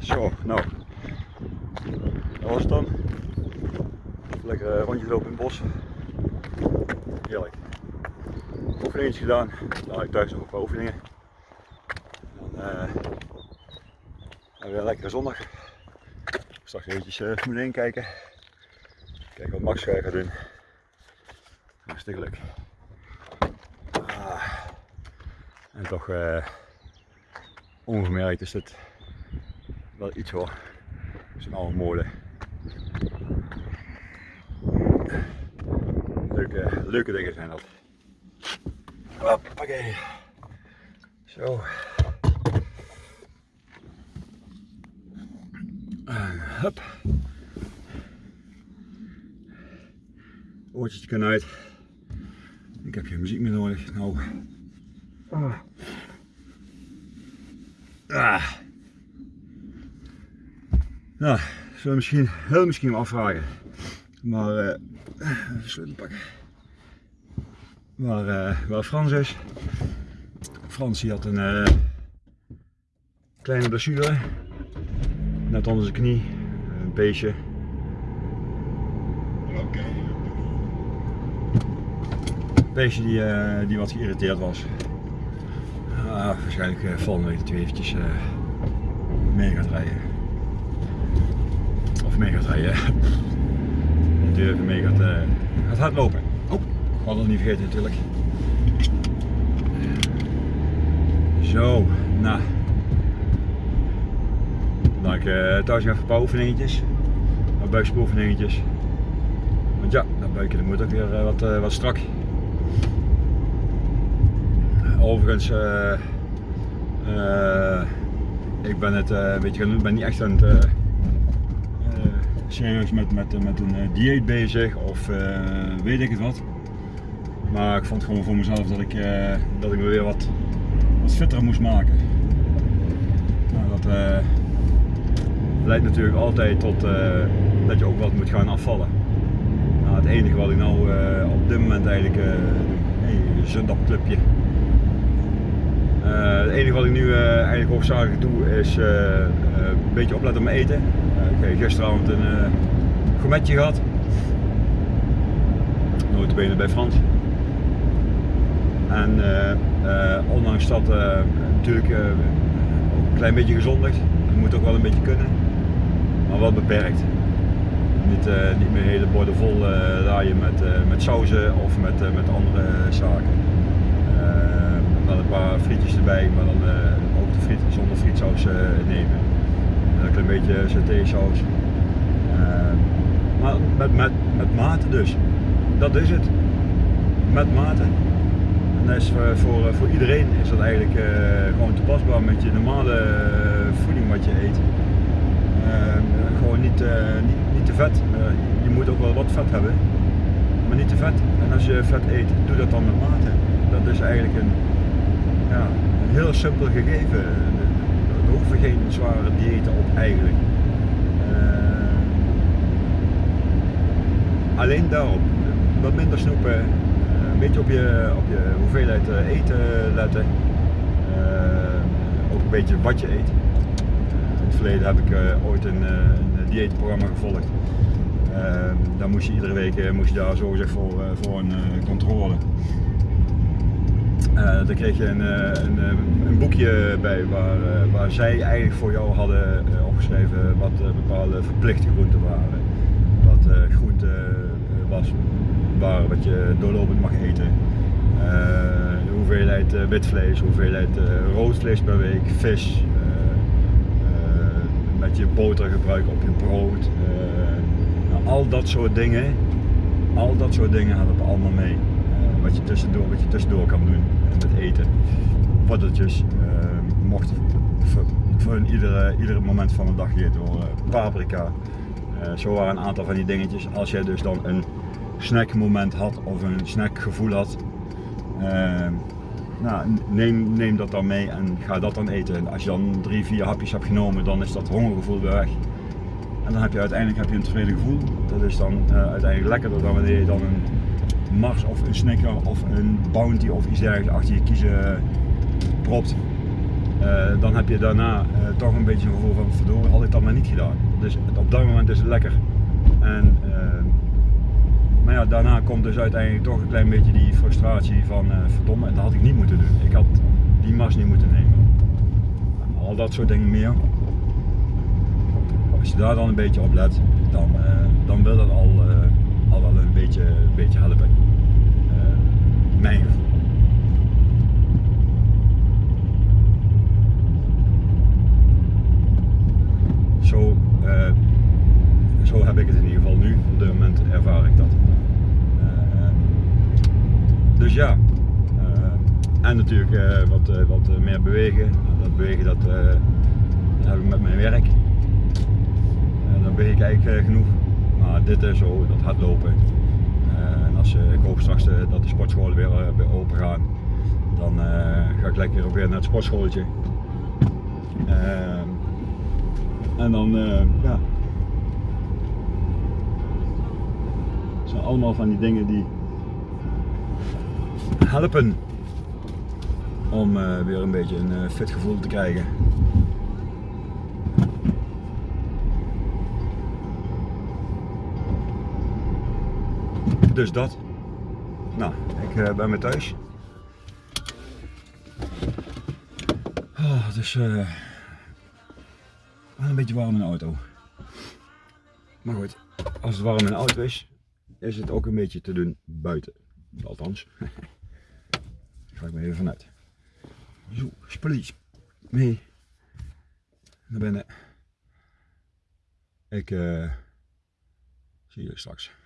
Zo, nou. Dat was het dan. Lekker eh, rondje lopen in het bos. Heerlijk. Oefeningen gedaan. Had ik thuis nog een paar oefeningen. En dan uh, weer een lekkere zondag. Straks eventjes uh, Formule 1 kijken. Kijken wat Max gaat doen. Hartstikke leuk. Ah. En toch uh, ongemerkt is het wel iets hoor. Het zijn allemaal molen. Leuke, leuke dingen zijn dat. Hoppakee. Zo. Hup. Oortjes kunnen uit. Ik heb geen muziek meer nodig. Nou. Ah. Nou, zullen we misschien, heel misschien afvragen. Maar, uh, even sleutel pakken. Waar, uh, waar Frans is. Frans had een uh, kleine blessure. Net onder zijn knie. Een beestje. Een beestje die, die wat geïrriteerd was. Ah, waarschijnlijk volgende week dat hij eventjes mee gaat rijden. Of mee gaat rijden. Dat hij even mee gaat, gaat hardlopen. Oh, ik had het niet vergeten natuurlijk. Zo, nou. Dan ik uh, thuis even een paar oefeningetjes. Een buikspieroefeningetjes. Want ja, dat buikje dat moet ook weer uh, wat, uh, wat strak. Overigens, ik ben het een beetje gaan doen, ben niet echt aan het serieus met, met, met een dieet bezig of weet ik het wat. Maar ik vond gewoon voor mezelf dat ik, dat ik me weer wat wat fitter moest maken. Nou, dat uh, leidt natuurlijk altijd tot uh, dat je ook wat moet gaan afvallen. Nou, het enige wat ik nou uh, op dit moment eigenlijk doe, hey, zundagclubje. het enige wat ik nu eigenlijk hoofdzakelijk doe is een beetje opletten op mijn eten. Ik heb gisteravond een gourmetje gehad. Nooit benen bij Frans. En uh, uh, ondanks dat uh, natuurlijk een klein beetje gezondigd, het moet ook wel een beetje kunnen, maar wel beperkt. Niet, niet meer hele borden vol laaien met, met sauzen of met, met andere zaken. wel een paar frietjes erbij, maar dan ook de friet zonder frietsaus nemen. Een beetje satésaus. maar met, met, met mate dus. Dat is het. Met mate. En is voor, voor, voor iedereen is dat eigenlijk uh, gewoon toepasbaar met je normale voeding wat je eet. Uh, gewoon niet, niet, niet, te vet. je moet ook wel wat vet hebben, maar niet te vet. En als je vet eet, doe dat dan met mate. Dat is eigenlijk een, ja, een heel simpel gegeven. Er hoeven geen zware diëten op eigenlijk. alleen daarop. Wat minder snoepen, beetje op je, op je hoeveelheid eh, eten letten. Eh, ook een beetje wat je eet. In het verleden heb ik eh, ooit een, een dieetprogramma gevolgd. daar moest je iedere week moest je daar zogezegd voor, voor een controle. Uh, dan kreeg je een, een, een boekje bij waar, waar zij eigenlijk voor jou hadden opgeschreven wat bepaalde verplichte groenten waren. Wat groente was waar wat je doorlopend mag eten. Hoeveelheid wit vlees, hoeveelheid rood vlees per week, vis, met je boter gebruiken op je brood. Nou, al dat soort dingen, al dat soort dingen hadden allemaal mee. wat, je tussendoor, wat je tussendoor kan doen met eten. Paddeltjes mochten voor, voor iedere, iedere moment van de dag gegeten worden. Paprika. zo waren een aantal van die dingetjes. Als jij dus dan een snackmoment had of een snackgevoel had, uh, nou, neem, neem dat dan mee en ga dat dan eten. Als je dan drie, vier hapjes hebt genomen, dan is dat hongergevoel weer weg. En dan heb je uiteindelijk heb je een tevreden gevoel. Dat is dan uh, uiteindelijk lekkerder dan wanneer je dan een Mars of een Snicker of een Bounty of iets dergelijks achter je kiezen propt. eh, dan heb je daarna eh, toch een beetje een gevoel van verdorie, had ik dat maar niet gedaan. Dus op dat moment is het lekker. En, eh, maar ja, daarna komt dus uiteindelijk toch een klein beetje die frustratie van eh, verdomme, dat had ik niet moeten doen. Ik had die mas niet moeten nemen. Al dat soort dingen meer. Als je daar dan een beetje op let, dan, eh, dan wil dat al, eh, al wel een beetje, een beetje helpen. Eh, mijn gevoel. Zo, eh, zo heb ik het in ieder geval nu. Op dit moment ervaar ik dat. Eh, dus ja. Eh, en natuurlijk eh, wat, eh, wat meer bewegen. Dat bewegen dat, heb ik met mijn werk. Dan beweeg ik eigenlijk genoeg. Maar dit is zo, dat hardlopen. En als, ik hoop straks dat de sportscholen weer, open gaan. Dan ga ik lekker weer naar het sportschooltje. En dan, ja. Het zijn allemaal van die dingen die helpen om eh, weer een beetje een eh, fit gevoel te krijgen. Dus dat. Nou, ik eh, ben weer thuis. Oh, eh, wel een beetje warm in de auto. Maar goed, als het warm in de auto is, is het ook een beetje te doen buiten. Althans. Ga ik maar even vanuit. Zo, spulletjes mee naar binnen. Ik eh, zie jullie straks.